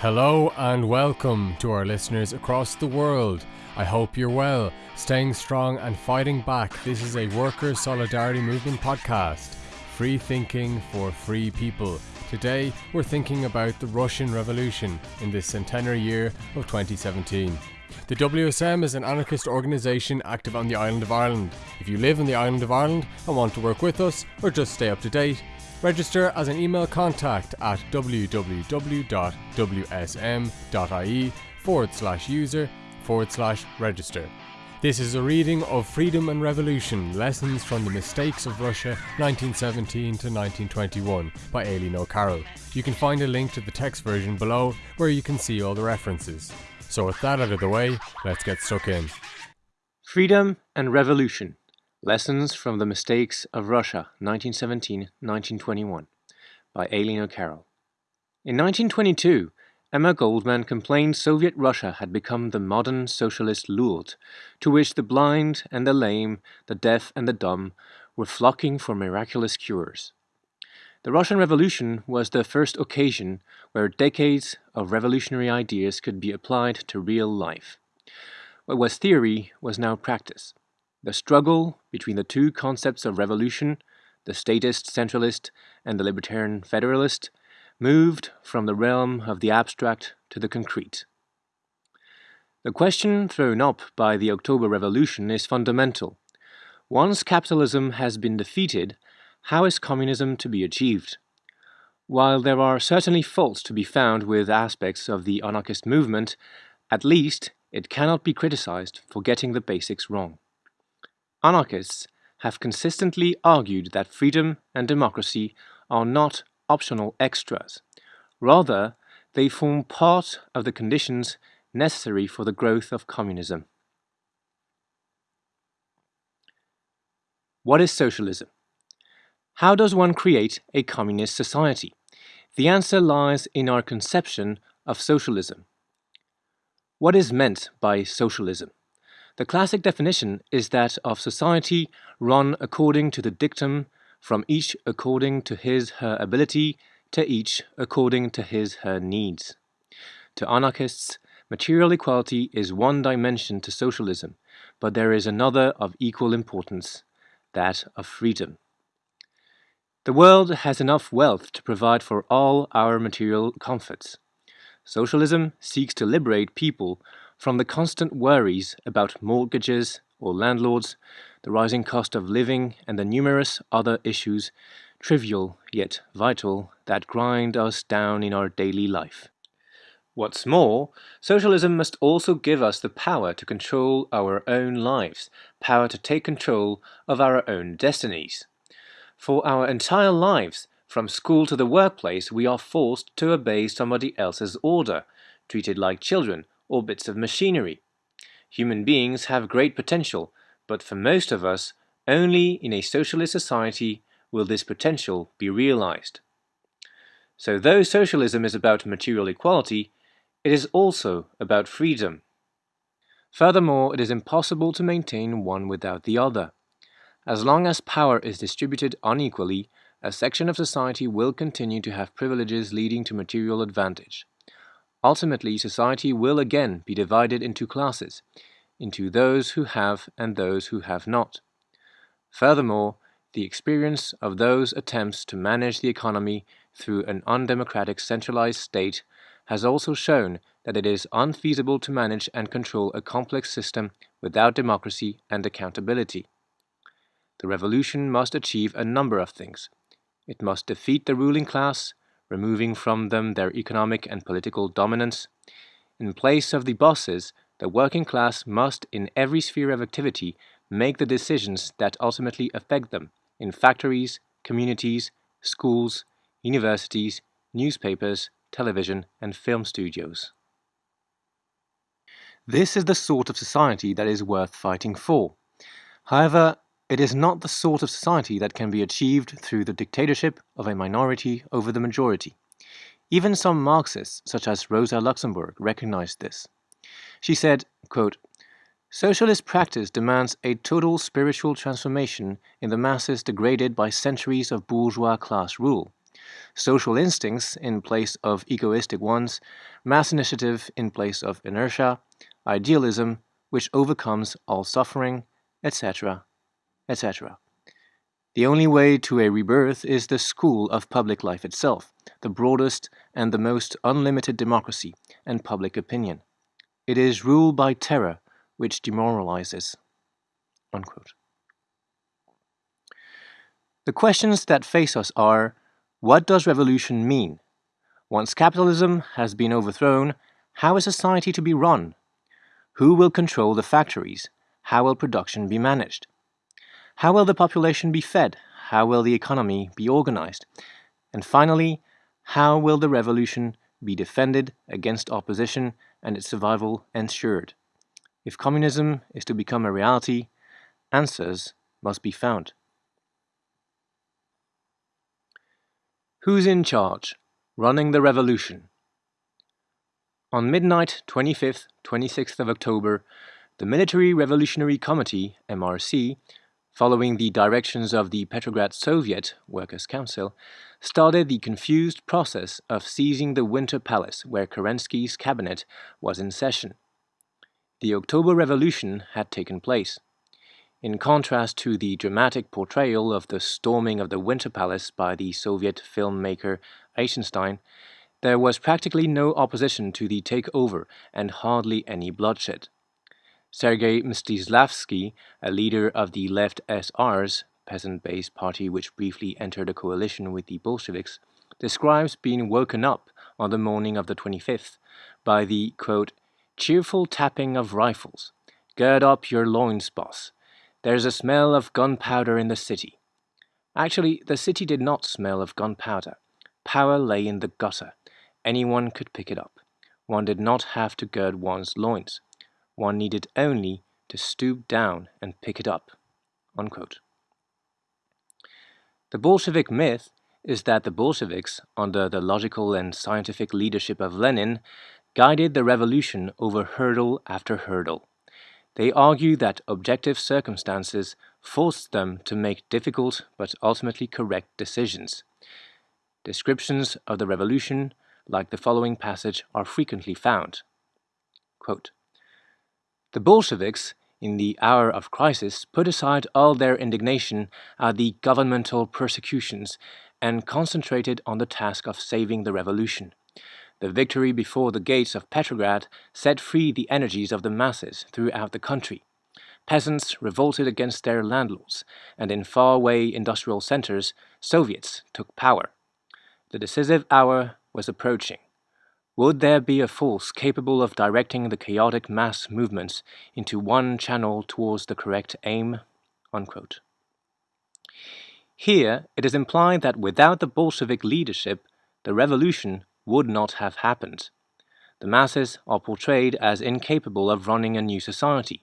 Hello and welcome to our listeners across the world. I hope you're well, staying strong and fighting back. This is a worker solidarity movement podcast. Free thinking for free people. Today, we're thinking about the Russian Revolution in this centenary year of 2017. The WSM is an anarchist organisation active on the island of Ireland. If you live on the island of Ireland and want to work with us or just stay up to date, register as an email contact at www.wsm.ie forward slash user forward slash register. This is a reading of Freedom and Revolution Lessons from the Mistakes of Russia 1917 to 1921 by Aileen O'Carroll. You can find a link to the text version below where you can see all the references. So, with that out of the way, let's get stuck in. Freedom and Revolution Lessons from the Mistakes of Russia 1917 1921 by Aileen O'Carroll. In 1922, Emma Goldman complained Soviet Russia had become the modern socialist Lourdes, to which the blind and the lame, the deaf and the dumb were flocking for miraculous cures. The Russian Revolution was the first occasion where decades of revolutionary ideas could be applied to real life. What was theory was now practice. The struggle between the two concepts of revolution, the statist centralist and the libertarian federalist, moved from the realm of the abstract to the concrete. The question thrown up by the October Revolution is fundamental. Once capitalism has been defeated, how is communism to be achieved? While there are certainly faults to be found with aspects of the anarchist movement, at least it cannot be criticized for getting the basics wrong. Anarchists have consistently argued that freedom and democracy are not optional extras. Rather, they form part of the conditions necessary for the growth of communism. What is socialism? How does one create a communist society? The answer lies in our conception of socialism. What is meant by socialism? The classic definition is that of society run according to the dictum from each according to his her ability, to each according to his her needs. To anarchists, material equality is one dimension to socialism, but there is another of equal importance, that of freedom. The world has enough wealth to provide for all our material comforts. Socialism seeks to liberate people from the constant worries about mortgages or landlords, the rising cost of living, and the numerous other issues, trivial yet vital, that grind us down in our daily life. What's more, socialism must also give us the power to control our own lives, power to take control of our own destinies. For our entire lives, from school to the workplace, we are forced to obey somebody else's order, treated like children or bits of machinery. Human beings have great potential, but for most of us, only in a socialist society will this potential be realized. So though socialism is about material equality, it is also about freedom. Furthermore, it is impossible to maintain one without the other. As long as power is distributed unequally, a section of society will continue to have privileges leading to material advantage. Ultimately, society will again be divided into classes, into those who have and those who have not. Furthermore, the experience of those attempts to manage the economy through an undemocratic centralized state has also shown that it is unfeasible to manage and control a complex system without democracy and accountability. The revolution must achieve a number of things. It must defeat the ruling class, removing from them their economic and political dominance. In place of the bosses, the working class must, in every sphere of activity, make the decisions that ultimately affect them in factories, communities, schools, universities, newspapers, television, and film studios. This is the sort of society that is worth fighting for. However, it is not the sort of society that can be achieved through the dictatorship of a minority over the majority. Even some Marxists, such as Rosa Luxemburg, recognized this. She said, quote, Socialist practice demands a total spiritual transformation in the masses degraded by centuries of bourgeois class rule. social instincts in place of egoistic ones, mass initiative in place of inertia, idealism which overcomes all suffering, etc., etc. The only way to a rebirth is the school of public life itself, the broadest and the most unlimited democracy and public opinion. It is rule by terror which demoralizes. Unquote. The questions that face us are what does revolution mean? Once capitalism has been overthrown, how is society to be run? Who will control the factories? How will production be managed? How will the population be fed? How will the economy be organized? And finally, how will the revolution be defended against opposition and its survival ensured? If communism is to become a reality, answers must be found. Who's in charge? Running the revolution. On midnight 25th, 26th of October, the Military Revolutionary Committee, MRC, following the directions of the Petrograd Soviet Workers' Council, started the confused process of seizing the Winter Palace where Kerensky's cabinet was in session. The October Revolution had taken place. In contrast to the dramatic portrayal of the storming of the Winter Palace by the Soviet filmmaker Eisenstein, there was practically no opposition to the takeover and hardly any bloodshed. Sergei Mstislavsky, a leader of the left SR's peasant-based party which briefly entered a coalition with the Bolsheviks, describes being woken up on the morning of the 25th by the, quote, cheerful tapping of rifles. Gird up your loins, boss. There's a smell of gunpowder in the city. Actually, the city did not smell of gunpowder. Power lay in the gutter. Anyone could pick it up. One did not have to gird one's loins. One needed only to stoop down and pick it up. Unquote. The Bolshevik myth is that the Bolsheviks, under the logical and scientific leadership of Lenin, guided the revolution over hurdle after hurdle. They argue that objective circumstances forced them to make difficult but ultimately correct decisions. Descriptions of the revolution, like the following passage, are frequently found. Quote, the Bolsheviks, in the hour of crisis, put aside all their indignation at the governmental persecutions and concentrated on the task of saving the revolution. The victory before the gates of Petrograd set free the energies of the masses throughout the country. Peasants revolted against their landlords, and in faraway industrial centers, Soviets took power. The decisive hour was approaching. Would there be a force capable of directing the chaotic mass movements into one channel towards the correct aim? Unquote. Here, it is implied that without the Bolshevik leadership, the revolution would not have happened. The masses are portrayed as incapable of running a new society.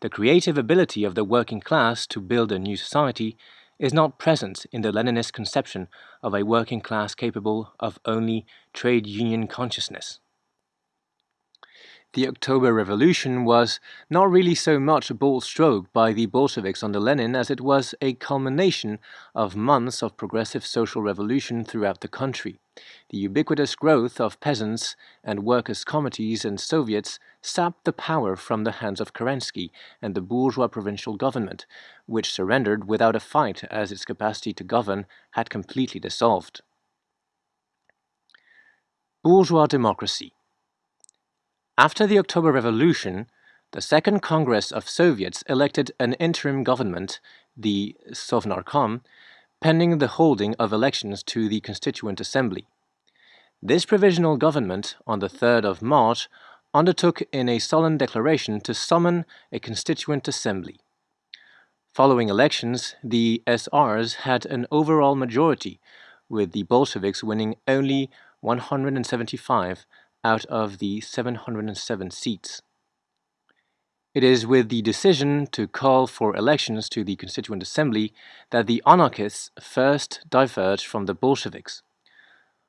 The creative ability of the working class to build a new society is not present in the Leninist conception of a working class capable of only trade union consciousness. The October Revolution was not really so much a bold stroke by the Bolsheviks under Lenin as it was a culmination of months of progressive social revolution throughout the country. The ubiquitous growth of peasants and workers' committees and Soviets sapped the power from the hands of Kerensky and the bourgeois provincial government, which surrendered without a fight as its capacity to govern had completely dissolved. Bourgeois democracy after the October Revolution, the Second Congress of Soviets elected an interim government, the Sovnarkom, pending the holding of elections to the Constituent Assembly. This provisional government, on the 3rd of March, undertook in a solemn declaration to summon a Constituent Assembly. Following elections, the SRs had an overall majority, with the Bolsheviks winning only 175 out of the 707 seats. It is with the decision to call for elections to the Constituent Assembly that the anarchists first diverged from the Bolsheviks.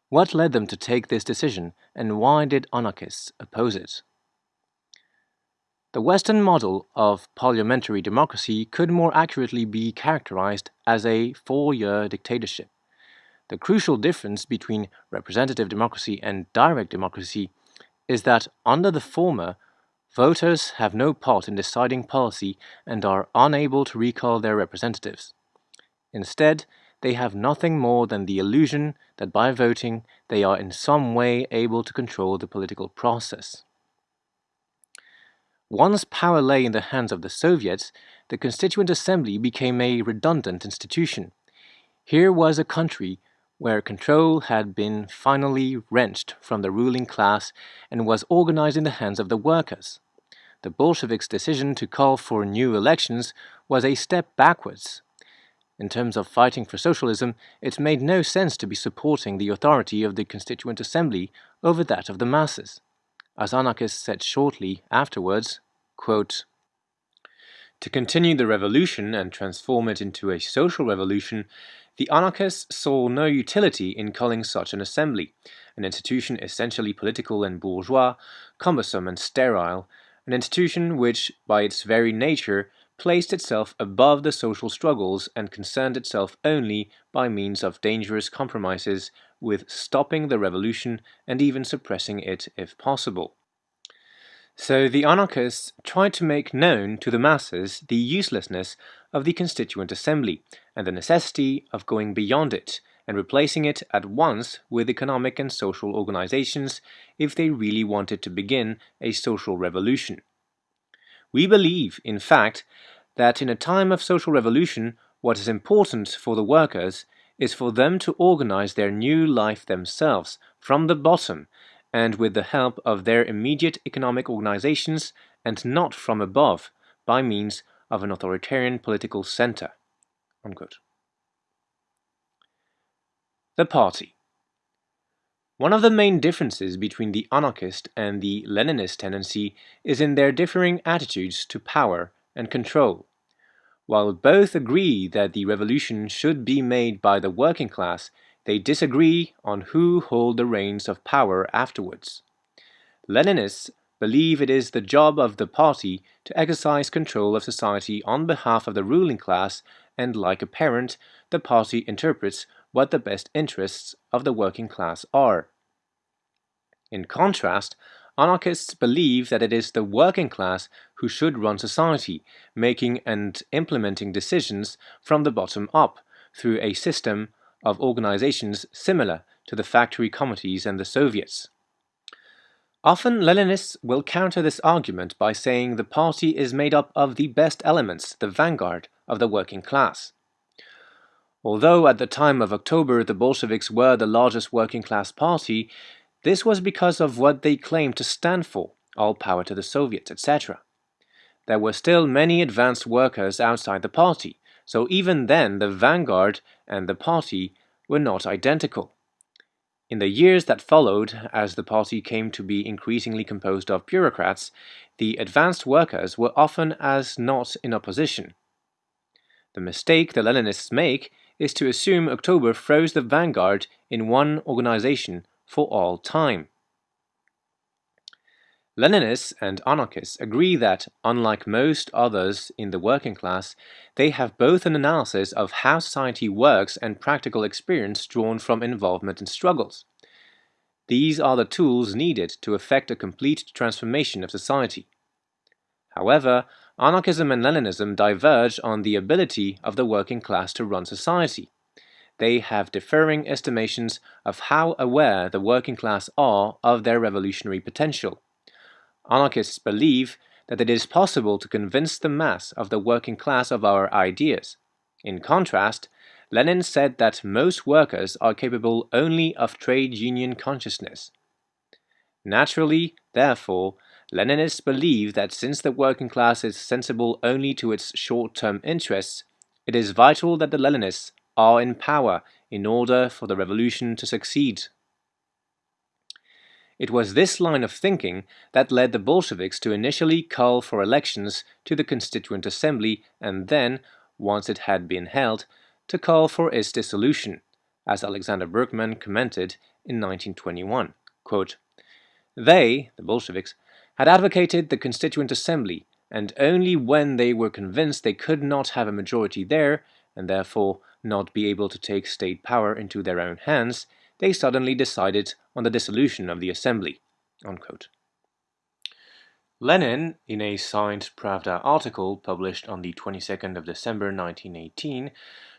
What led them to take this decision, and why did anarchists oppose it? The Western model of parliamentary democracy could more accurately be characterized as a four-year dictatorship. The crucial difference between representative democracy and direct democracy is that under the former, voters have no part in deciding policy and are unable to recall their representatives. Instead, they have nothing more than the illusion that by voting they are in some way able to control the political process. Once power lay in the hands of the Soviets, the Constituent Assembly became a redundant institution. Here was a country where control had been finally wrenched from the ruling class and was organized in the hands of the workers. The Bolsheviks' decision to call for new elections was a step backwards. In terms of fighting for socialism, it made no sense to be supporting the authority of the Constituent Assembly over that of the masses. As anarchists said shortly afterwards, quote, To continue the revolution and transform it into a social revolution, the anarchists saw no utility in calling such an assembly, an institution essentially political and bourgeois, cumbersome and sterile, an institution which, by its very nature, placed itself above the social struggles and concerned itself only by means of dangerous compromises with stopping the revolution and even suppressing it if possible. So the anarchists tried to make known to the masses the uselessness of the Constituent Assembly and the necessity of going beyond it and replacing it at once with economic and social organizations if they really wanted to begin a social revolution. We believe, in fact, that in a time of social revolution, what is important for the workers is for them to organize their new life themselves, from the bottom, and with the help of their immediate economic organizations, and not from above, by means of an authoritarian political center. Unquote. The Party One of the main differences between the anarchist and the Leninist tendency is in their differing attitudes to power and control. While both agree that the revolution should be made by the working class, they disagree on who hold the reins of power afterwards. Leninists believe it is the job of the party to exercise control of society on behalf of the ruling class and like a parent, the party interprets what the best interests of the working class are. In contrast, Anarchists believe that it is the working class who should run society, making and implementing decisions from the bottom up through a system of organizations similar to the factory committees and the Soviets. Often Leninists will counter this argument by saying the party is made up of the best elements, the vanguard of the working class. Although at the time of October the Bolsheviks were the largest working class party, this was because of what they claimed to stand for, all power to the Soviets, etc. There were still many advanced workers outside the party, so even then the vanguard and the party were not identical. In the years that followed, as the party came to be increasingly composed of bureaucrats, the advanced workers were often as not in opposition. The mistake the Leninists make is to assume October froze the vanguard in one organization for all time. Leninists and anarchists agree that, unlike most others in the working class, they have both an analysis of how society works and practical experience drawn from involvement in struggles. These are the tools needed to effect a complete transformation of society. However, anarchism and Leninism diverge on the ability of the working class to run society they have differing estimations of how aware the working class are of their revolutionary potential. Anarchists believe that it is possible to convince the mass of the working class of our ideas. In contrast, Lenin said that most workers are capable only of trade union consciousness. Naturally, therefore, Leninists believe that since the working class is sensible only to its short-term interests, it is vital that the Leninists are in power in order for the revolution to succeed. It was this line of thinking that led the Bolsheviks to initially call for elections to the Constituent Assembly and then, once it had been held, to call for its dissolution, as Alexander Berkman commented in 1921. Quote, they, the Bolsheviks, had advocated the Constituent Assembly, and only when they were convinced they could not have a majority there, and therefore not be able to take state power into their own hands, they suddenly decided on the dissolution of the assembly. Unquote. Lenin, in a signed Pravda article published on the 22nd of December 1918,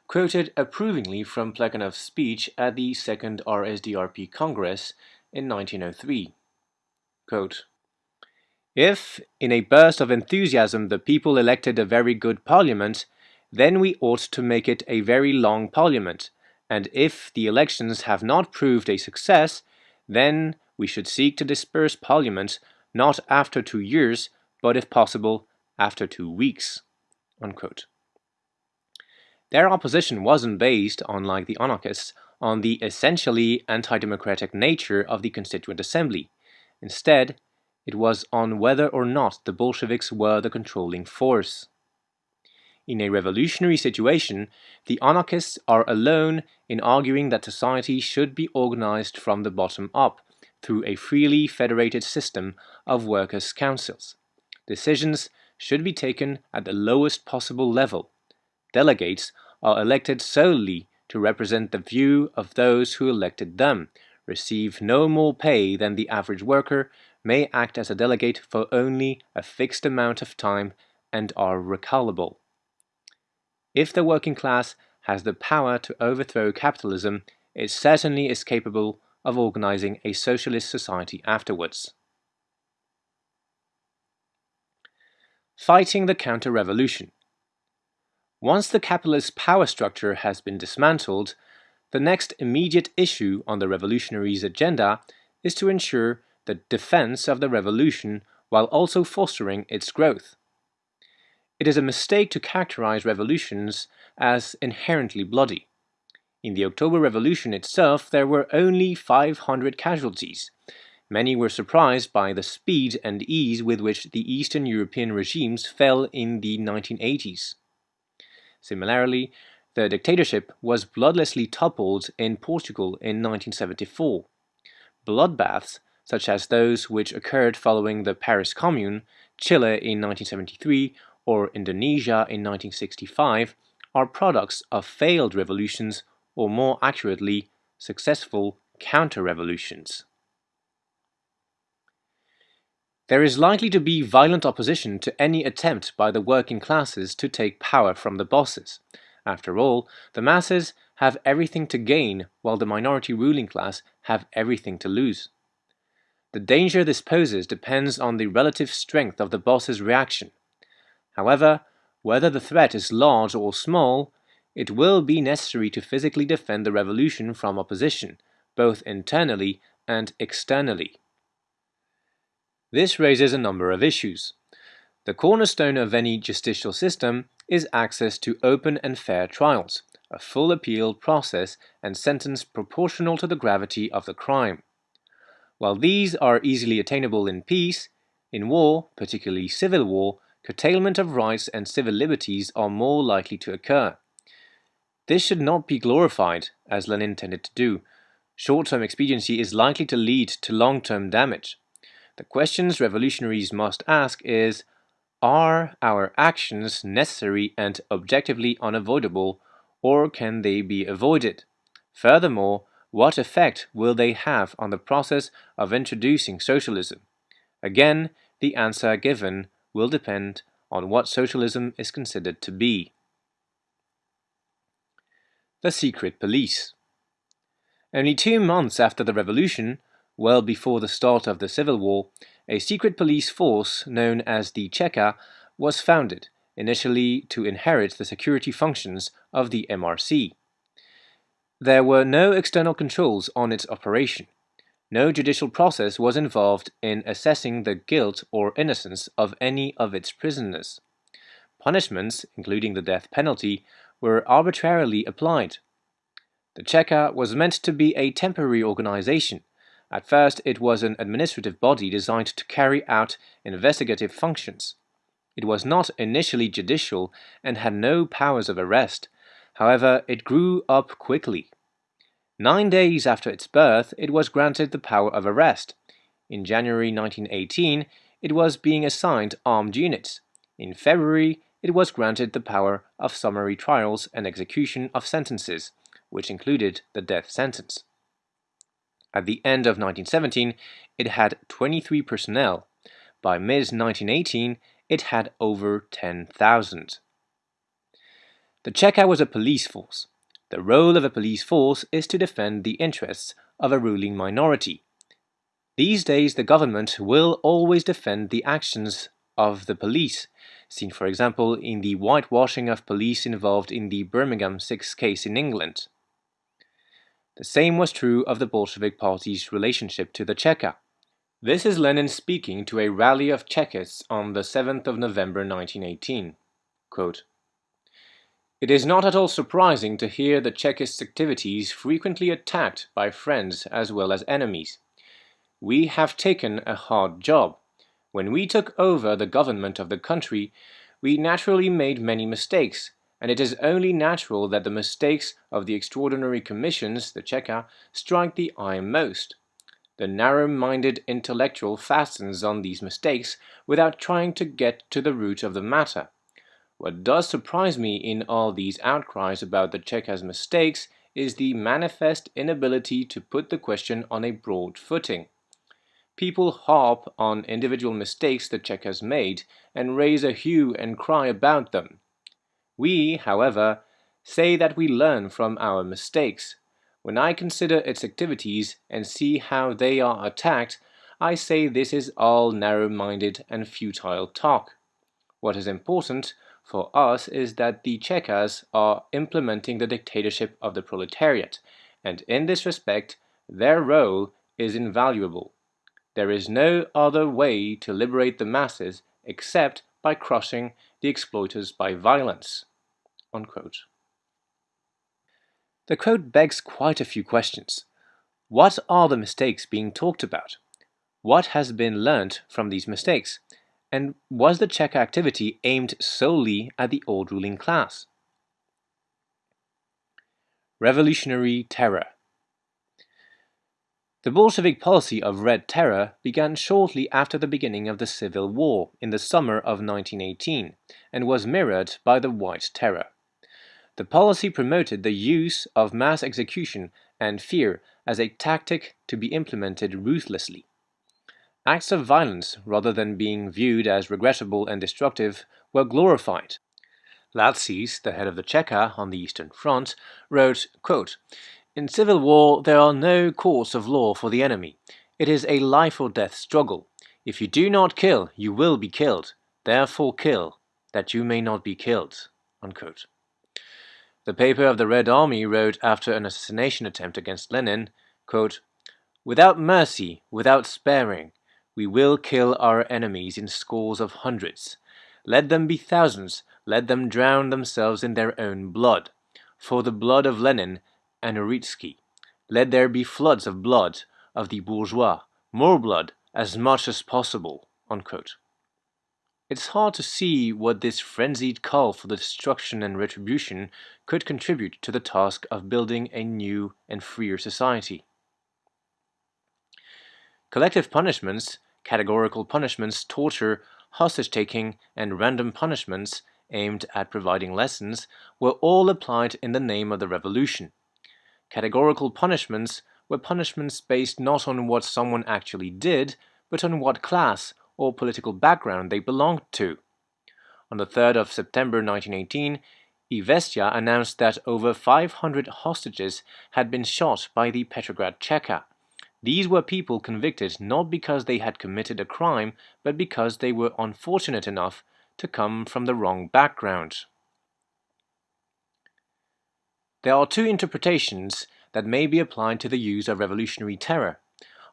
quoted approvingly from Plekhanov's speech at the Second RSDRP Congress in 1903. Quote, if, in a burst of enthusiasm, the people elected a very good parliament, then we ought to make it a very long parliament, and if the elections have not proved a success, then we should seek to disperse parliament not after two years, but if possible, after two weeks. Unquote. Their opposition wasn't based, unlike the anarchists, on the essentially anti-democratic nature of the Constituent Assembly. Instead, it was on whether or not the Bolsheviks were the controlling force. In a revolutionary situation, the anarchists are alone in arguing that society should be organized from the bottom up through a freely federated system of workers' councils. Decisions should be taken at the lowest possible level. Delegates are elected solely to represent the view of those who elected them, receive no more pay than the average worker, may act as a delegate for only a fixed amount of time and are recallable. If the working class has the power to overthrow capitalism, it certainly is capable of organizing a socialist society afterwards. Fighting the counter-revolution Once the capitalist power structure has been dismantled, the next immediate issue on the revolutionaries' agenda is to ensure the defense of the revolution while also fostering its growth. It is a mistake to characterize revolutions as inherently bloody. In the October Revolution itself, there were only 500 casualties. Many were surprised by the speed and ease with which the Eastern European regimes fell in the 1980s. Similarly, the dictatorship was bloodlessly toppled in Portugal in 1974. Bloodbaths such as those which occurred following the Paris Commune, Chile in 1973, or Indonesia in 1965, are products of failed revolutions, or more accurately, successful counter-revolutions. There is likely to be violent opposition to any attempt by the working classes to take power from the bosses. After all, the masses have everything to gain, while the minority ruling class have everything to lose. The danger this poses depends on the relative strength of the boss's reaction. However, whether the threat is large or small, it will be necessary to physically defend the revolution from opposition, both internally and externally. This raises a number of issues. The cornerstone of any justicial system is access to open and fair trials, a full appeal process and sentence proportional to the gravity of the crime. While these are easily attainable in peace, in war, particularly civil war, curtailment of rights and civil liberties are more likely to occur. This should not be glorified, as Lenin intended to do. Short-term expediency is likely to lead to long-term damage. The questions revolutionaries must ask is, are our actions necessary and objectively unavoidable, or can they be avoided? Furthermore, what effect will they have on the process of introducing socialism? Again, the answer given will depend on what socialism is considered to be. The Secret Police Only two months after the revolution, well before the start of the Civil War, a secret police force known as the Cheka was founded, initially to inherit the security functions of the MRC. There were no external controls on its operation. No judicial process was involved in assessing the guilt or innocence of any of its prisoners. Punishments, including the death penalty, were arbitrarily applied. The Cheka was meant to be a temporary organization. At first, it was an administrative body designed to carry out investigative functions. It was not initially judicial and had no powers of arrest, However, it grew up quickly. Nine days after its birth, it was granted the power of arrest. In January 1918, it was being assigned armed units. In February, it was granted the power of summary trials and execution of sentences, which included the death sentence. At the end of 1917, it had 23 personnel. By mid-1918, it had over 10,000. The Cheka was a police force. The role of a police force is to defend the interests of a ruling minority. These days, the government will always defend the actions of the police, seen for example in the whitewashing of police involved in the Birmingham Six case in England. The same was true of the Bolshevik Party's relationship to the Cheka. This is Lenin speaking to a rally of Chekists on the 7th of November 1918. Quote, it is not at all surprising to hear the Chekist activities frequently attacked by friends as well as enemies. We have taken a hard job. When we took over the government of the country, we naturally made many mistakes, and it is only natural that the mistakes of the extraordinary commissions, the Cheka, strike the eye most. The narrow-minded intellectual fastens on these mistakes without trying to get to the root of the matter. What does surprise me in all these outcries about the Cheka's mistakes is the manifest inability to put the question on a broad footing. People harp on individual mistakes the Cheka has made and raise a hue and cry about them. We, however, say that we learn from our mistakes. When I consider its activities and see how they are attacked, I say this is all narrow-minded and futile talk. What is important for us is that the Chekas are implementing the dictatorship of the proletariat, and in this respect, their role is invaluable. There is no other way to liberate the masses except by crushing the exploiters by violence. Unquote. The quote begs quite a few questions. What are the mistakes being talked about? What has been learnt from these mistakes? And was the Cheka activity aimed solely at the old ruling class? Revolutionary Terror The Bolshevik policy of Red Terror began shortly after the beginning of the Civil War in the summer of 1918 and was mirrored by the White Terror. The policy promoted the use of mass execution and fear as a tactic to be implemented ruthlessly. Acts of violence, rather than being viewed as regrettable and destructive, were glorified. Latsis, the head of the Cheka on the Eastern Front, wrote, quote, In civil war there are no courts of law for the enemy. It is a life or death struggle. If you do not kill, you will be killed. Therefore kill, that you may not be killed. Unquote. The paper of the Red Army wrote after an assassination attempt against Lenin, quote, Without mercy, without sparing, we will kill our enemies in scores of hundreds. Let them be thousands, let them drown themselves in their own blood. For the blood of Lenin and Uritsky. Let there be floods of blood of the bourgeois, more blood, as much as possible. Unquote. It's hard to see what this frenzied call for the destruction and retribution could contribute to the task of building a new and freer society. Collective punishments categorical punishments, torture, hostage-taking, and random punishments aimed at providing lessons were all applied in the name of the revolution. Categorical punishments were punishments based not on what someone actually did, but on what class or political background they belonged to. On the 3rd of September 1918, Izvestia announced that over 500 hostages had been shot by the Petrograd Cheka. These were people convicted not because they had committed a crime, but because they were unfortunate enough to come from the wrong background. There are two interpretations that may be applied to the use of revolutionary terror.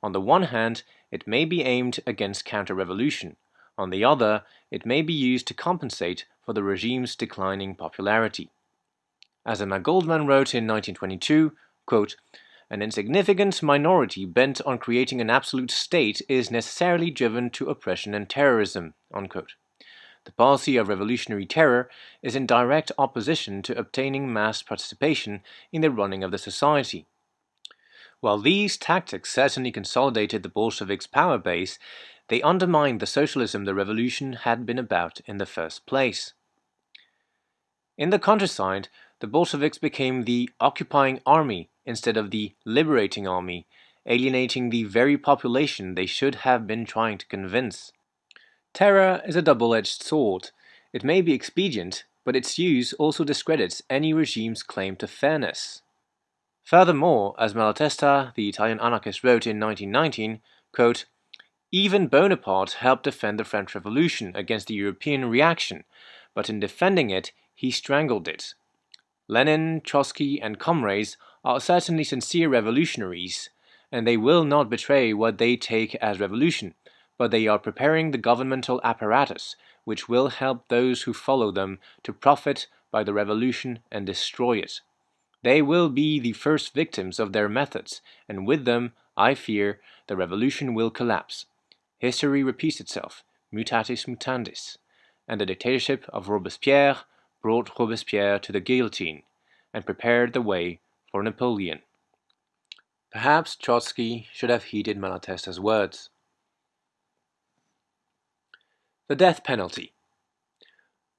On the one hand, it may be aimed against counter-revolution. On the other, it may be used to compensate for the regime's declining popularity. As Emma Goldman wrote in 1922, quote, an insignificant minority bent on creating an absolute state is necessarily driven to oppression and terrorism. Unquote. The policy of revolutionary terror is in direct opposition to obtaining mass participation in the running of the society. While these tactics certainly consolidated the Bolsheviks' power base, they undermined the socialism the revolution had been about in the first place. In the countryside, the Bolsheviks became the occupying army instead of the liberating army, alienating the very population they should have been trying to convince. Terror is a double-edged sword. It may be expedient, but its use also discredits any regime's claim to fairness. Furthermore, as Malatesta, the Italian anarchist, wrote in 1919, quote, even Bonaparte helped defend the French Revolution against the European reaction, but in defending it, he strangled it. Lenin, Trotsky, and comrades are certainly sincere revolutionaries, and they will not betray what they take as revolution, but they are preparing the governmental apparatus which will help those who follow them to profit by the revolution and destroy it. They will be the first victims of their methods, and with them, I fear, the revolution will collapse. History repeats itself, mutatis mutandis, and the dictatorship of Robespierre brought Robespierre to the guillotine and prepared the way for Napoleon. Perhaps Trotsky should have heeded Malatesta's words. The death penalty.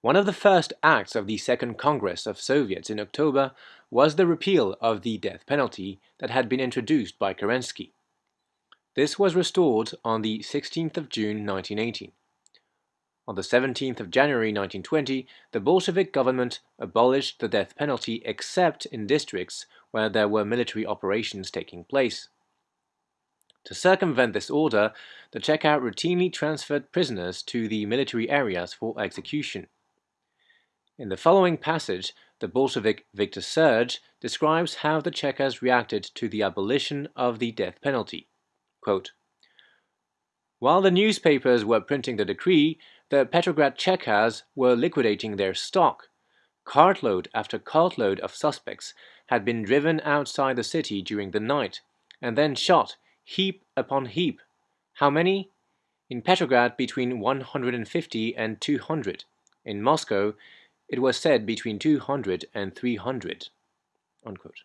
One of the first acts of the Second Congress of Soviets in October was the repeal of the death penalty that had been introduced by Kerensky. This was restored on the 16th of June 1918. On the 17th of January 1920, the Bolshevik government abolished the death penalty except in districts where there were military operations taking place. To circumvent this order, the Cheka routinely transferred prisoners to the military areas for execution. In the following passage, the Bolshevik Victor Serge describes how the Chekas reacted to the abolition of the death penalty. Quote, While the newspapers were printing the decree, the Petrograd Chekas were liquidating their stock. Cartload after cartload of suspects had been driven outside the city during the night, and then shot, heap upon heap. How many? In Petrograd between 150 and 200. In Moscow, it was said between 200 and 300. Unquote.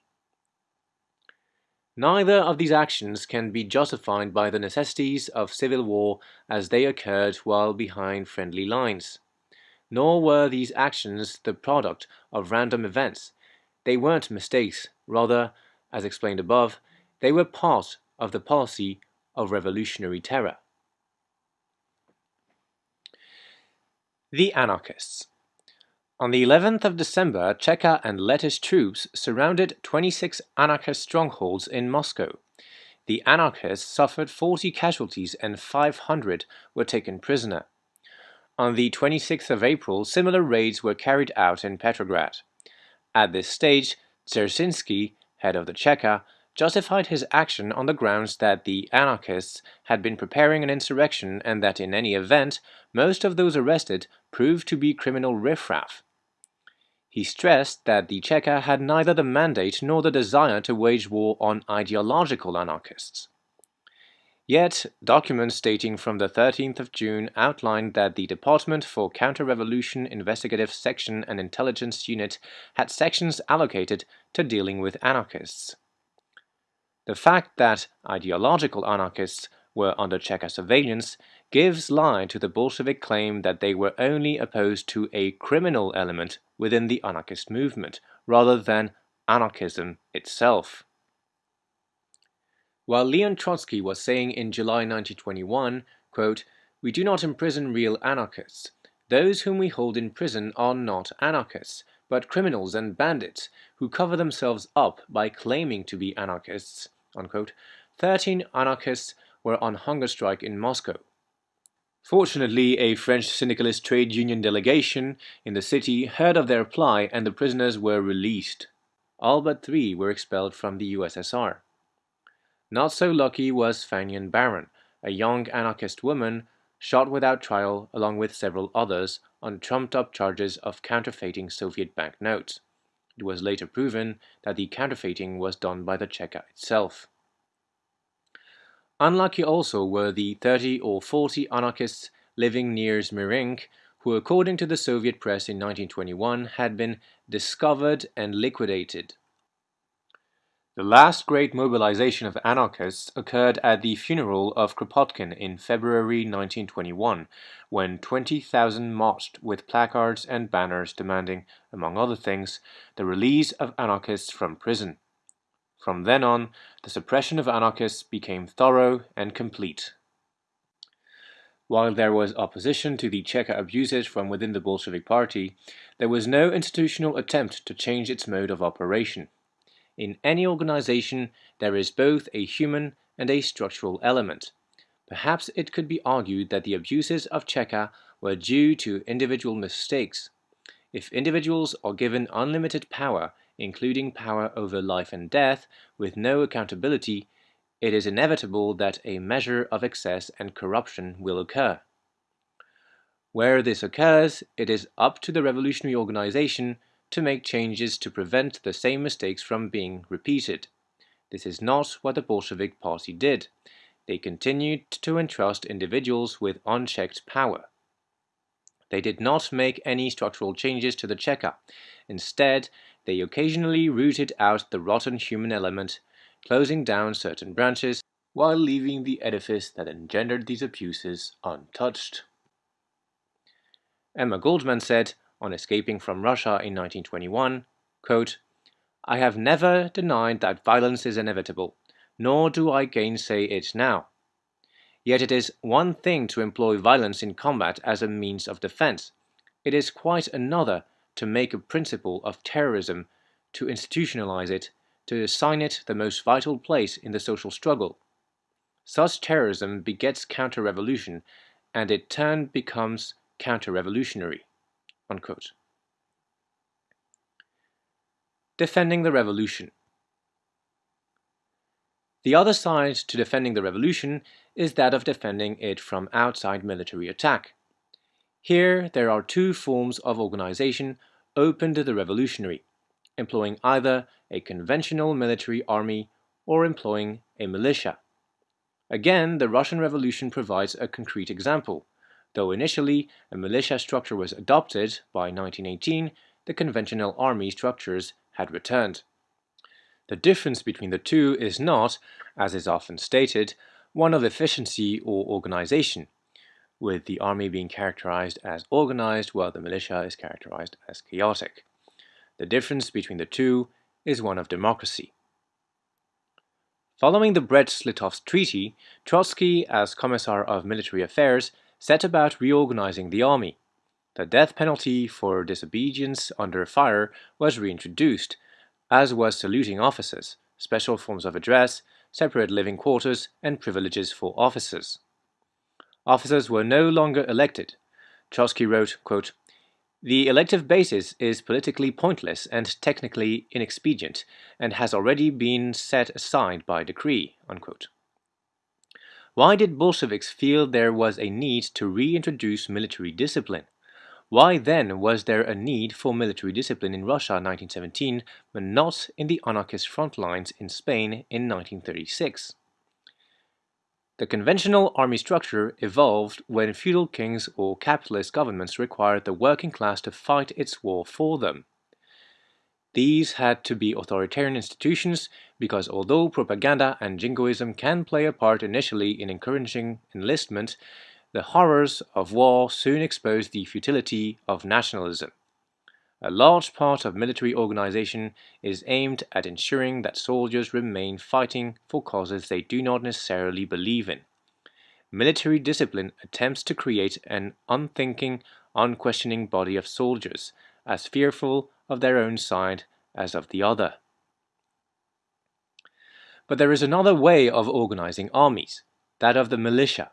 Neither of these actions can be justified by the necessities of civil war as they occurred while behind friendly lines. Nor were these actions the product of random events. They weren't mistakes, rather, as explained above, they were part of the policy of revolutionary terror. The Anarchists on the 11th of December, Cheka and Lettish troops surrounded 26 anarchist strongholds in Moscow. The anarchists suffered 40 casualties and 500 were taken prisoner. On the 26th of April, similar raids were carried out in Petrograd. At this stage, Dzerzhinsky, head of the Cheka, justified his action on the grounds that the anarchists had been preparing an insurrection and that in any event, most of those arrested proved to be criminal riffraff. He stressed that the Cheka had neither the mandate nor the desire to wage war on ideological anarchists. Yet, documents dating from the 13th of June outlined that the Department for Counter-Revolution Investigative Section and Intelligence Unit had sections allocated to dealing with anarchists. The fact that ideological anarchists were under Cheka surveillance gives lie to the Bolshevik claim that they were only opposed to a criminal element within the anarchist movement, rather than anarchism itself. While Leon Trotsky was saying in July 1921, quote, We do not imprison real anarchists. Those whom we hold in prison are not anarchists, but criminals and bandits who cover themselves up by claiming to be anarchists. Unquote. Thirteen anarchists were on hunger strike in Moscow. Fortunately, a French syndicalist trade union delegation in the city heard of their plight and the prisoners were released. All but three were expelled from the USSR. Not so lucky was Fanya Baron, a young anarchist woman shot without trial along with several others on trumped-up charges of counterfeiting Soviet banknotes. It was later proven that the counterfeiting was done by the Cheka itself. Unlucky also were the 30 or 40 anarchists living near Smerensk who according to the Soviet press in 1921 had been discovered and liquidated. The last great mobilization of anarchists occurred at the funeral of Kropotkin in February 1921, when 20,000 marched with placards and banners demanding, among other things, the release of anarchists from prison. From then on, the suppression of anarchists became thorough and complete. While there was opposition to the Cheka abuses from within the Bolshevik Party, there was no institutional attempt to change its mode of operation. In any organization, there is both a human and a structural element. Perhaps it could be argued that the abuses of Cheka were due to individual mistakes. If individuals are given unlimited power, including power over life and death, with no accountability, it is inevitable that a measure of excess and corruption will occur. Where this occurs, it is up to the revolutionary organization to make changes to prevent the same mistakes from being repeated. This is not what the Bolshevik Party did. They continued to entrust individuals with unchecked power. They did not make any structural changes to the Cheka. Instead, they occasionally rooted out the rotten human element, closing down certain branches while leaving the edifice that engendered these abuses untouched. Emma Goldman said, on escaping from Russia in 1921, quote, I have never denied that violence is inevitable, nor do I gainsay it now. Yet it is one thing to employ violence in combat as a means of defense. It is quite another to make a principle of terrorism, to institutionalize it, to assign it the most vital place in the social struggle. Such terrorism begets counter-revolution, and in turn becomes counter-revolutionary. Unquote. Defending the Revolution The other side to defending the revolution is that of defending it from outside military attack. Here there are two forms of organization open to the revolutionary, employing either a conventional military army or employing a militia. Again, the Russian Revolution provides a concrete example. Though initially a militia structure was adopted, by 1918 the conventional army structures had returned. The difference between the two is not, as is often stated, one of efficiency or organization, with the army being characterized as organized while the militia is characterized as chaotic. The difference between the two is one of democracy. Following the Brest-Litovsk Treaty, Trotsky, as Commissar of Military Affairs, set about reorganizing the army. The death penalty for disobedience under fire was reintroduced, as was saluting officers, special forms of address, separate living quarters, and privileges for officers. Officers were no longer elected. Trotsky wrote, quote, The elective basis is politically pointless and technically inexpedient, and has already been set aside by decree. Unquote. Why did Bolsheviks feel there was a need to reintroduce military discipline? Why then was there a need for military discipline in Russia in 1917 but not in the anarchist front lines in Spain in 1936? The conventional army structure evolved when feudal kings or capitalist governments required the working class to fight its war for them. These had to be authoritarian institutions because although propaganda and jingoism can play a part initially in encouraging enlistment, the horrors of war soon exposed the futility of nationalism. A large part of military organization is aimed at ensuring that soldiers remain fighting for causes they do not necessarily believe in. Military discipline attempts to create an unthinking, unquestioning body of soldiers, as fearful of their own side as of the other. But there is another way of organizing armies, that of the militia.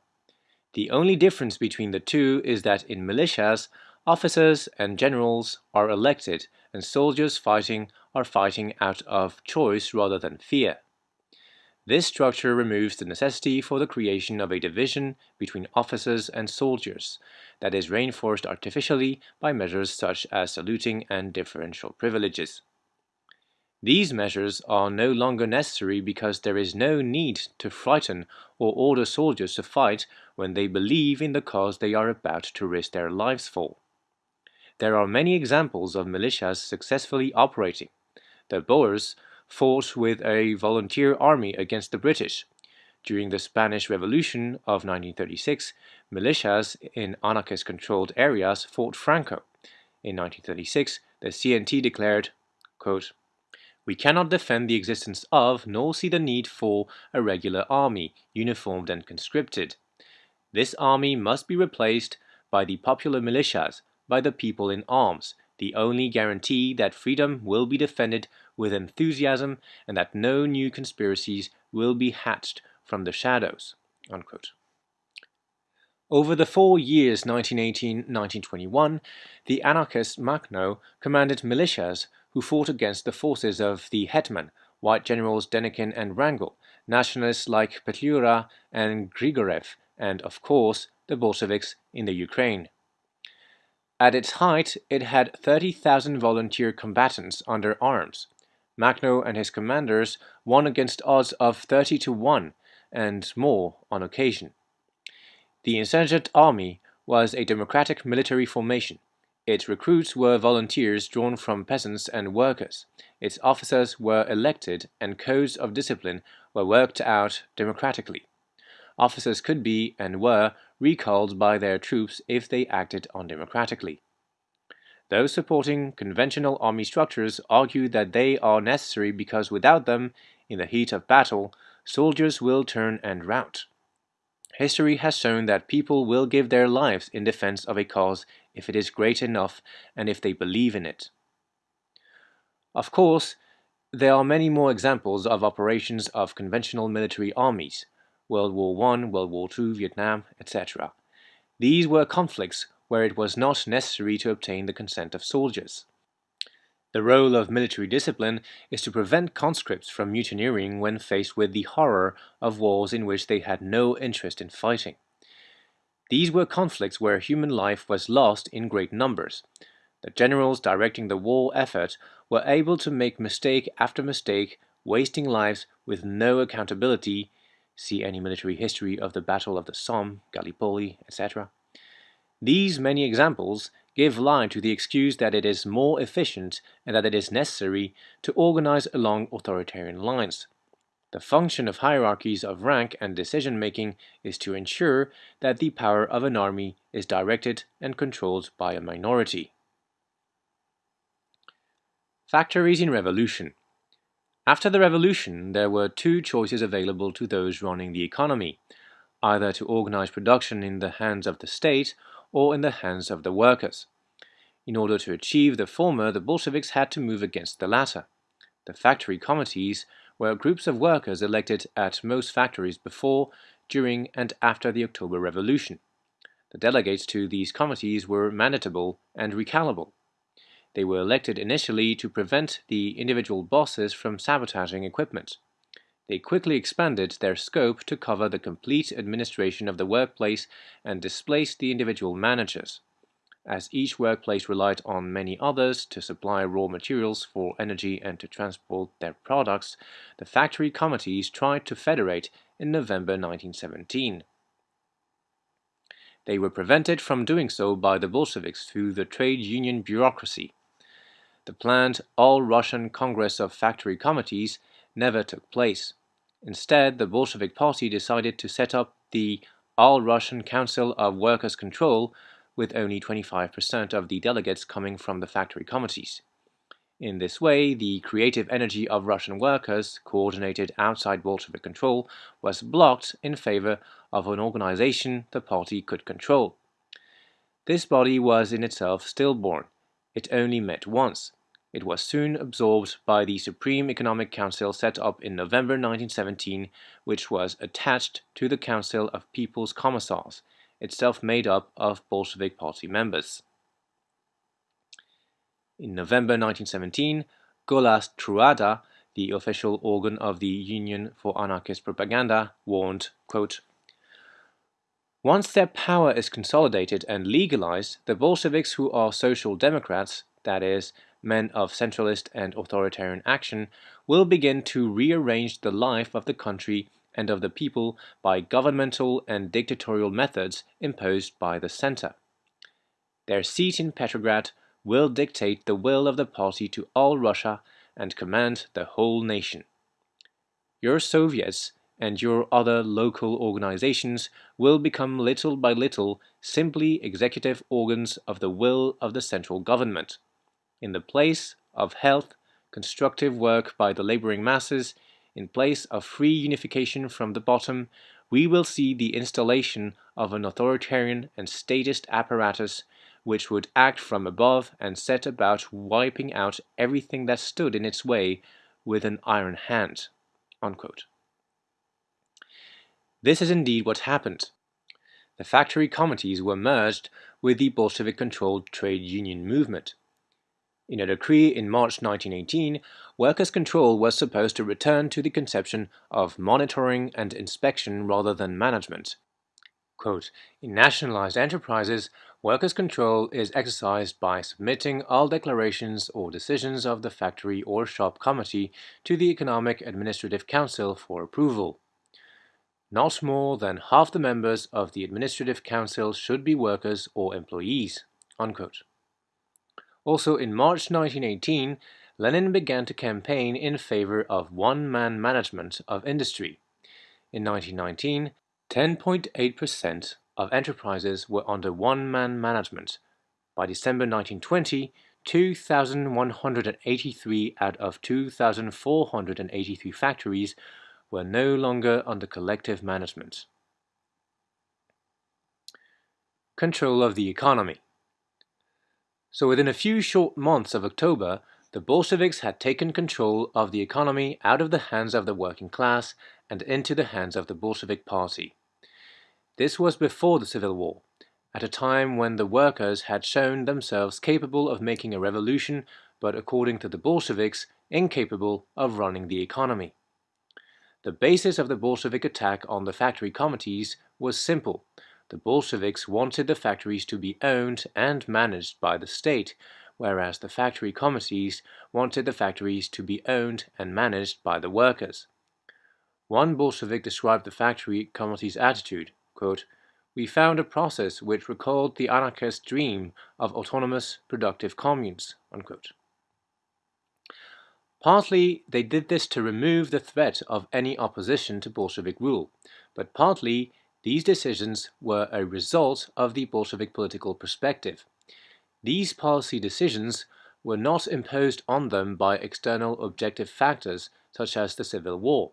The only difference between the two is that in militias, officers and generals are elected and soldiers fighting are fighting out of choice rather than fear. This structure removes the necessity for the creation of a division between officers and soldiers, that is reinforced artificially by measures such as saluting and differential privileges. These measures are no longer necessary because there is no need to frighten or order soldiers to fight when they believe in the cause they are about to risk their lives for. There are many examples of militias successfully operating. The Boers fought with a volunteer army against the British. During the Spanish Revolution of 1936, militias in anarchist controlled areas fought Franco. In 1936, the CNT declared, quote, We cannot defend the existence of, nor see the need for, a regular army, uniformed and conscripted. This army must be replaced by the popular militias, by the people in arms, the only guarantee that freedom will be defended with enthusiasm and that no new conspiracies will be hatched from the shadows. Unquote. Over the four years 1918-1921, the anarchist Makhno commanded militias who fought against the forces of the Hetman, white generals Denikin and Wrangel, nationalists like Petliura and Grigorev, and, of course, the Bolsheviks in the Ukraine. At its height, it had 30,000 volunteer combatants under arms. Makhno and his commanders won against odds of 30 to 1 and more on occasion. The insurgent army was a democratic military formation. Its recruits were volunteers drawn from peasants and workers. Its officers were elected and codes of discipline were worked out democratically. Officers could be and were recalled by their troops if they acted undemocratically. Those supporting conventional army structures argue that they are necessary because without them, in the heat of battle, soldiers will turn and rout. History has shown that people will give their lives in defense of a cause if it is great enough and if they believe in it. Of course, there are many more examples of operations of conventional military armies, World War I, World War II, Vietnam, etc. These were conflicts where it was not necessary to obtain the consent of soldiers. The role of military discipline is to prevent conscripts from mutineering when faced with the horror of wars in which they had no interest in fighting. These were conflicts where human life was lost in great numbers. The generals directing the war effort were able to make mistake after mistake, wasting lives with no accountability. See any military history of the Battle of the Somme, Gallipoli, etc. These many examples give line to the excuse that it is more efficient and that it is necessary to organize along authoritarian lines. The function of hierarchies of rank and decision-making is to ensure that the power of an army is directed and controlled by a minority. Factories in Revolution After the revolution, there were two choices available to those running the economy, either to organize production in the hands of the state or in the hands of the workers. In order to achieve the former, the Bolsheviks had to move against the latter. The factory committees were groups of workers elected at most factories before, during, and after the October Revolution. The delegates to these committees were mandatable and recallable. They were elected initially to prevent the individual bosses from sabotaging equipment. They quickly expanded their scope to cover the complete administration of the workplace and displaced the individual managers. As each workplace relied on many others to supply raw materials for energy and to transport their products, the factory committees tried to federate in November 1917. They were prevented from doing so by the Bolsheviks through the trade union bureaucracy. The planned All-Russian Congress of Factory Committees never took place. Instead, the Bolshevik Party decided to set up the All-Russian Council of Workers' Control with only 25% of the delegates coming from the factory committees. In this way, the creative energy of Russian workers, coordinated outside Bolshevik control, was blocked in favor of an organization the party could control. This body was in itself stillborn. It only met once. It was soon absorbed by the Supreme Economic Council set up in November 1917, which was attached to the Council of People's Commissars, itself made up of Bolshevik Party members. In November 1917, Golos Truda, the official organ of the Union for Anarchist Propaganda, warned, quote, Once their power is consolidated and legalized, the Bolsheviks who are social democrats, that is, men of centralist and authoritarian action, will begin to rearrange the life of the country and of the people by governmental and dictatorial methods imposed by the center. Their seat in Petrograd will dictate the will of the party to all Russia and command the whole nation. Your Soviets and your other local organizations will become little by little simply executive organs of the will of the central government. In the place of health, constructive work by the laboring masses, in place of free unification from the bottom, we will see the installation of an authoritarian and statist apparatus which would act from above and set about wiping out everything that stood in its way with an iron hand. Unquote. This is indeed what happened. The factory committees were merged with the Bolshevik-controlled trade union movement. In a decree in March 1918, workers' control was supposed to return to the conception of monitoring and inspection rather than management. Quote, in nationalized enterprises, workers' control is exercised by submitting all declarations or decisions of the factory or shop committee to the Economic Administrative Council for approval. Not more than half the members of the Administrative Council should be workers or employees. Unquote. Also in March 1918, Lenin began to campaign in favor of one-man management of industry. In 1919, 10.8% of enterprises were under one-man management. By December 1920, 2,183 out of 2,483 factories were no longer under collective management. Control of the economy. So within a few short months of October, the Bolsheviks had taken control of the economy out of the hands of the working class and into the hands of the Bolshevik Party. This was before the Civil War, at a time when the workers had shown themselves capable of making a revolution, but according to the Bolsheviks, incapable of running the economy. The basis of the Bolshevik attack on the factory committees was simple. The Bolsheviks wanted the factories to be owned and managed by the state, whereas the factory committees wanted the factories to be owned and managed by the workers. One Bolshevik described the factory committee's attitude, quote, We found a process which recalled the anarchist dream of autonomous productive communes. Unquote. Partly they did this to remove the threat of any opposition to Bolshevik rule, but partly these decisions were a result of the Bolshevik political perspective. These policy decisions were not imposed on them by external objective factors such as the Civil War.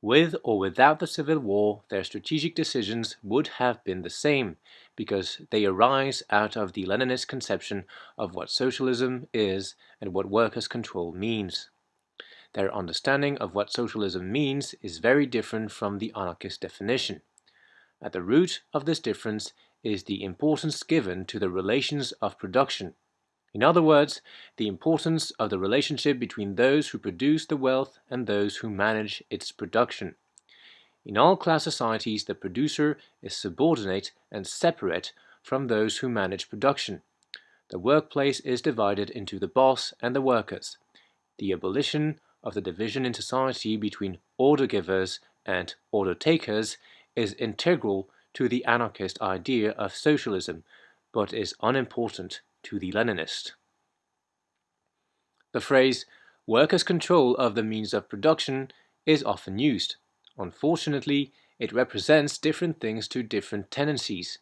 With or without the Civil War, their strategic decisions would have been the same, because they arise out of the Leninist conception of what socialism is and what workers' control means. Their understanding of what socialism means is very different from the anarchist definition. At the root of this difference is the importance given to the relations of production. In other words, the importance of the relationship between those who produce the wealth and those who manage its production. In all class societies, the producer is subordinate and separate from those who manage production. The workplace is divided into the boss and the workers. The abolition of the division in society between order givers and order takers is integral to the anarchist idea of socialism, but is unimportant to the Leninist. The phrase workers' control of the means of production is often used. Unfortunately, it represents different things to different tendencies.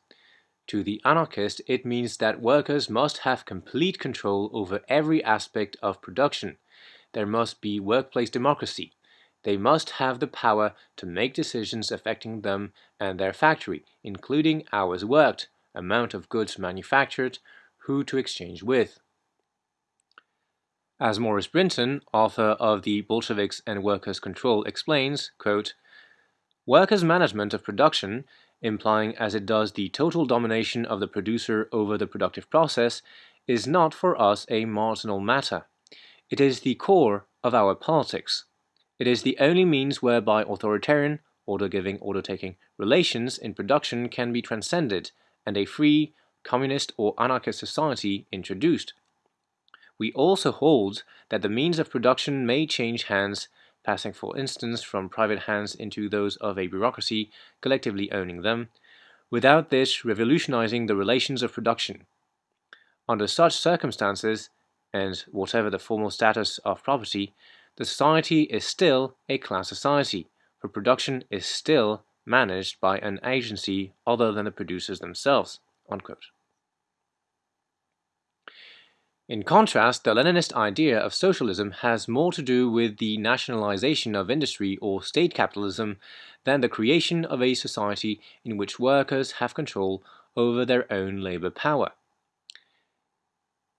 To the anarchist, it means that workers must have complete control over every aspect of production, there must be workplace democracy. They must have the power to make decisions affecting them and their factory, including hours worked, amount of goods manufactured, who to exchange with. As Maurice Brinton, author of The Bolsheviks and Workers' Control, explains, quote, Workers' management of production, implying as it does the total domination of the producer over the productive process, is not for us a marginal matter. It is the core of our politics. It is the only means whereby authoritarian, order-giving, order-taking relations in production can be transcended and a free, communist or anarchist society introduced. We also hold that the means of production may change hands, passing for instance from private hands into those of a bureaucracy collectively owning them, without this revolutionizing the relations of production. Under such circumstances, and whatever the formal status of property, the society is still a class society, for production is still managed by an agency other than the producers themselves. Unquote. In contrast, the Leninist idea of socialism has more to do with the nationalization of industry or state capitalism than the creation of a society in which workers have control over their own labor power.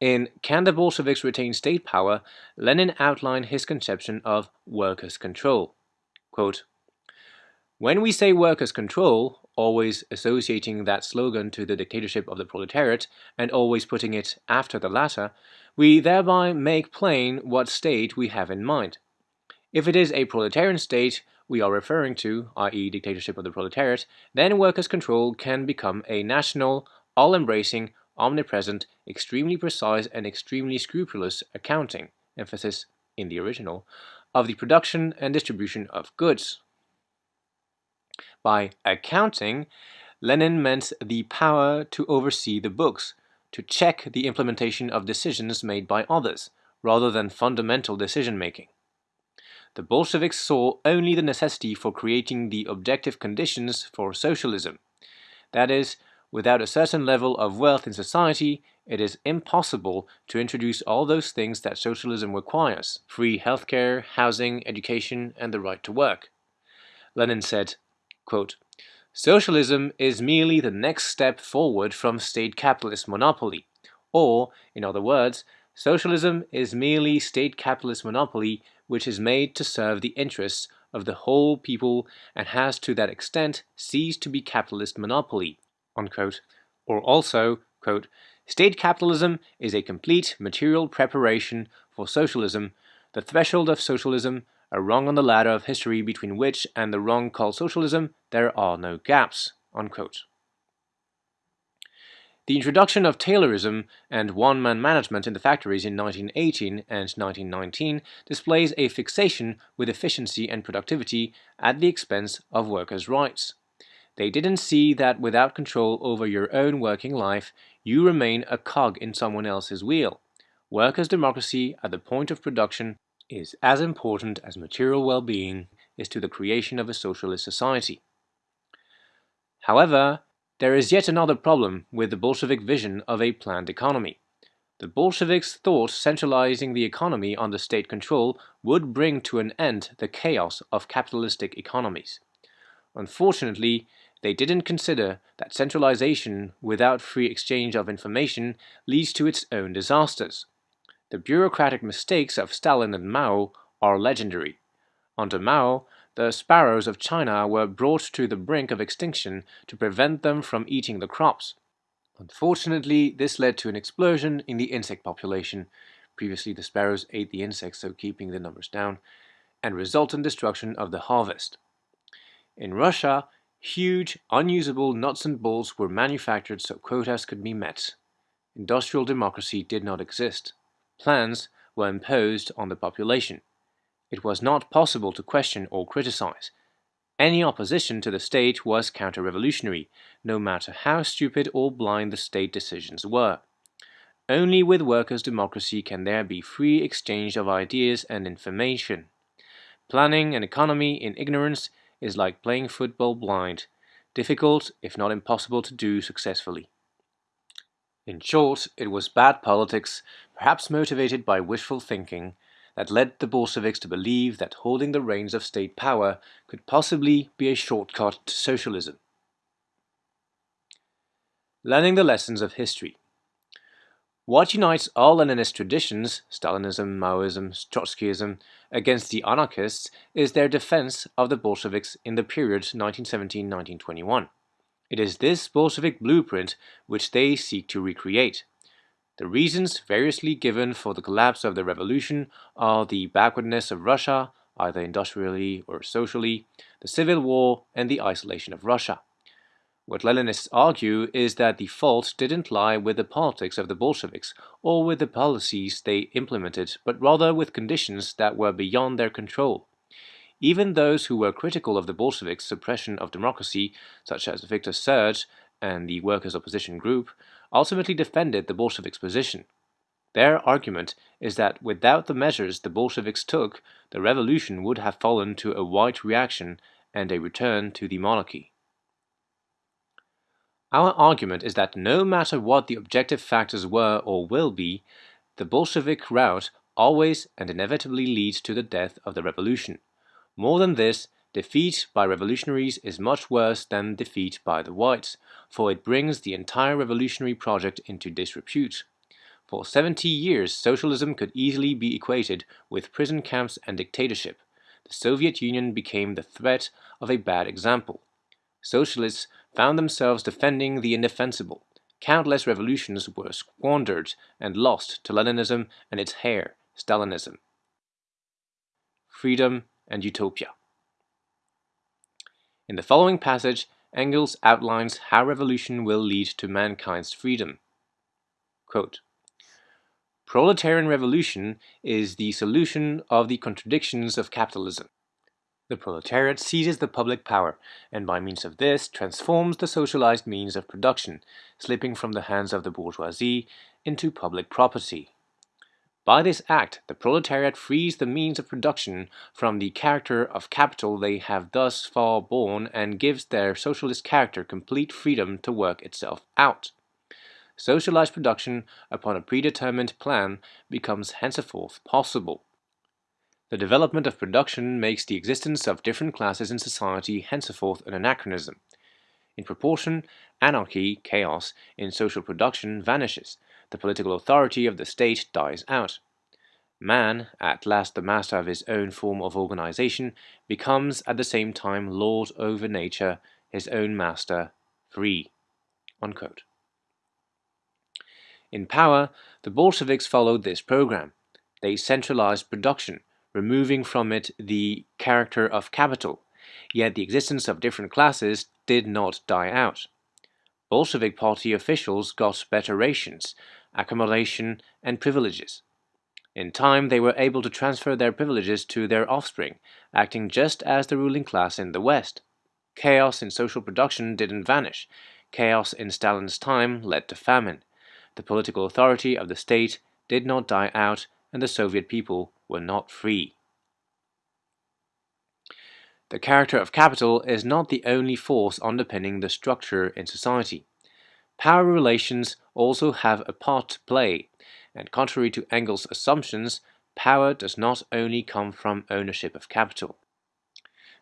In Can the Bolsheviks Retain State Power, Lenin outlined his conception of workers' control. Quote, when we say workers' control, always associating that slogan to the dictatorship of the proletariat and always putting it after the latter, we thereby make plain what state we have in mind. If it is a proletarian state we are referring to, i.e. dictatorship of the proletariat, then workers' control can become a national, all-embracing, omnipresent, extremely precise and extremely scrupulous accounting, emphasis in the original, of the production and distribution of goods. By accounting, Lenin meant the power to oversee the books, to check the implementation of decisions made by others, rather than fundamental decision-making. The Bolsheviks saw only the necessity for creating the objective conditions for socialism. That is, without a certain level of wealth in society, it is impossible to introduce all those things that socialism requires free healthcare, housing, education, and the right to work. Lenin said, Quote, Socialism is merely the next step forward from state capitalist monopoly. Or, in other words, socialism is merely state capitalist monopoly which is made to serve the interests of the whole people and has to that extent ceased to be capitalist monopoly. Unquote. Or also, quote, State capitalism is a complete material preparation for socialism, the threshold of socialism, a rung on the ladder of history between which and the rung called socialism there are no gaps. Unquote. The introduction of Taylorism and one-man management in the factories in 1918 and 1919 displays a fixation with efficiency and productivity at the expense of workers' rights. They didn't see that without control over your own working life, you remain a cog in someone else's wheel. Workers' democracy at the point of production is as important as material well-being is to the creation of a socialist society. However, there is yet another problem with the Bolshevik vision of a planned economy. The Bolsheviks thought centralizing the economy under state control would bring to an end the chaos of capitalistic economies. Unfortunately, they didn't consider that centralization without free exchange of information leads to its own disasters. The bureaucratic mistakes of Stalin and Mao are legendary. Under Mao, the sparrows of China were brought to the brink of extinction to prevent them from eating the crops. Unfortunately, this led to an explosion in the insect population. Previously, the sparrows ate the insects, so keeping the numbers down, and resultant destruction of the harvest. In Russia, huge, unusable nuts and bolts were manufactured so quotas could be met. Industrial democracy did not exist plans were imposed on the population. It was not possible to question or criticize. Any opposition to the state was counter-revolutionary, no matter how stupid or blind the state decisions were. Only with workers' democracy can there be free exchange of ideas and information. Planning an economy in ignorance is like playing football blind, difficult if not impossible to do successfully. In short, it was bad politics, perhaps motivated by wishful thinking, that led the Bolsheviks to believe that holding the reins of state power could possibly be a shortcut to socialism. Learning the lessons of history. What unites all Leninist traditions, Stalinism, Maoism, Trotskyism, against the anarchists is their defense of the Bolsheviks in the period 1917-1921. It is this Bolshevik blueprint which they seek to recreate. The reasons variously given for the collapse of the revolution are the backwardness of Russia, either industrially or socially, the civil war, and the isolation of Russia. What Leninists argue is that the fault didn't lie with the politics of the Bolsheviks or with the policies they implemented, but rather with conditions that were beyond their control. Even those who were critical of the Bolsheviks' suppression of democracy, such as Victor Serge and the Workers' Opposition Group, ultimately defended the Bolsheviks' position. Their argument is that without the measures the Bolsheviks took, the revolution would have fallen to a white reaction and a return to the monarchy. Our argument is that no matter what the objective factors were or will be, the Bolshevik route always and inevitably leads to the death of the revolution. More than this, defeat by revolutionaries is much worse than defeat by the whites, for it brings the entire revolutionary project into disrepute. For 70 years, socialism could easily be equated with prison camps and dictatorship. The Soviet Union became the threat of a bad example. Socialists found themselves defending the indefensible. Countless revolutions were squandered and lost to Leninism and its heir, Stalinism. Freedom and Utopia. In the following passage, Engels outlines how revolution will lead to mankind's freedom. Quote, Proletarian revolution is the solution of the contradictions of capitalism. The proletariat seizes the public power, and by means of this transforms the socialized means of production, slipping from the hands of the bourgeoisie into public property. By this act, the proletariat frees the means of production from the character of capital they have thus far borne and gives their socialist character complete freedom to work itself out. Socialized production upon a predetermined plan becomes henceforth possible. The development of production makes the existence of different classes in society henceforth an anachronism. In proportion, anarchy, chaos, in social production vanishes, the political authority of the state dies out. Man, at last the master of his own form of organization, becomes at the same time lord over nature, his own master, free. Unquote. In power, the Bolsheviks followed this program. They centralized production, removing from it the character of capital, yet the existence of different classes did not die out. Bolshevik party officials got better rations, accommodation, and privileges. In time, they were able to transfer their privileges to their offspring, acting just as the ruling class in the West. Chaos in social production didn't vanish. Chaos in Stalin's time led to famine. The political authority of the state did not die out, and the Soviet people were not free. The character of capital is not the only force underpinning the structure in society. Power relations also have a part to play, and contrary to Engels' assumptions, power does not only come from ownership of capital.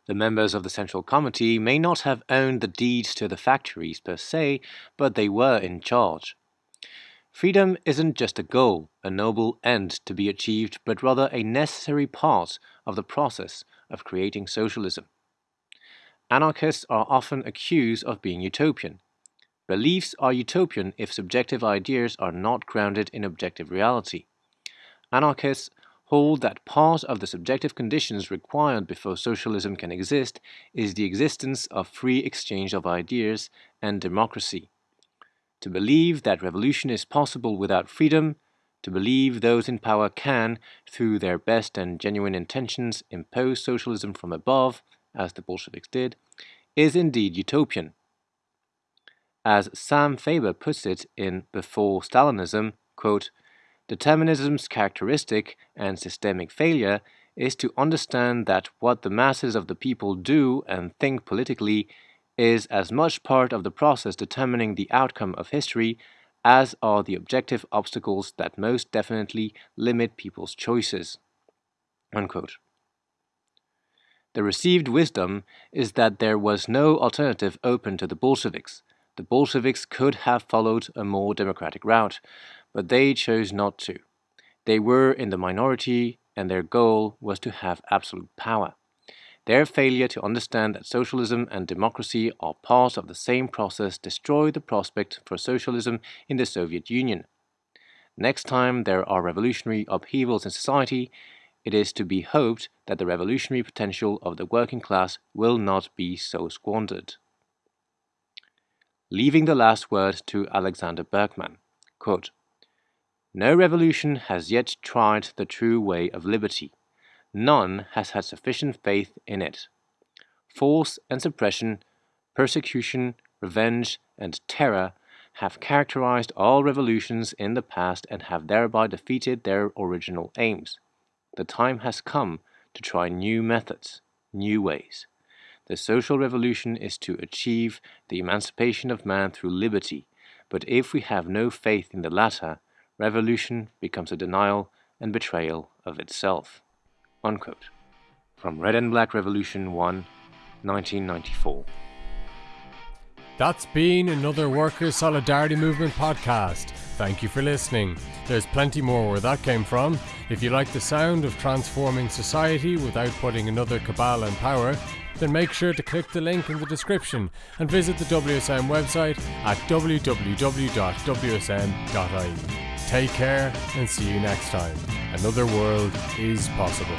The members of the Central Committee may not have owned the deeds to the factories per se, but they were in charge. Freedom isn't just a goal, a noble end to be achieved, but rather a necessary part of the process of creating socialism. Anarchists are often accused of being utopian, Beliefs are utopian if subjective ideas are not grounded in objective reality. Anarchists hold that part of the subjective conditions required before socialism can exist is the existence of free exchange of ideas and democracy. To believe that revolution is possible without freedom, to believe those in power can, through their best and genuine intentions, impose socialism from above, as the Bolsheviks did, is indeed utopian. As Sam Farber puts it in Before Stalinism, quote, Determinism's characteristic and systemic failure is to understand that what the masses of the people do and think politically is as much part of the process determining the outcome of history as are the objective obstacles that most definitely limit people's choices. Unquote. The received wisdom is that there was no alternative open to the Bolsheviks, the Bolsheviks could have followed a more democratic route, but they chose not to. They were in the minority, and their goal was to have absolute power. Their failure to understand that socialism and democracy are part of the same process destroyed the prospect for socialism in the Soviet Union. Next time there are revolutionary upheavals in society, it is to be hoped that the revolutionary potential of the working class will not be so squandered leaving the last word to Alexander Berkman. Quote, no revolution has yet tried the true way of liberty. None has had sufficient faith in it. Force and suppression, persecution, revenge, and terror have characterized all revolutions in the past and have thereby defeated their original aims. The time has come to try new methods, new ways. The social revolution is to achieve the emancipation of man through liberty, but if we have no faith in the latter, revolution becomes a denial and betrayal of itself. Unquote. From Red and Black Revolution 1, 1994. That's been another Workers' Solidarity Movement podcast. Thank you for listening. There's plenty more where that came from. If you like the sound of transforming society without putting another cabal in power, then make sure to click the link in the description and visit the WSM website at www.wsm.ie. Take care and see you next time. Another world is possible.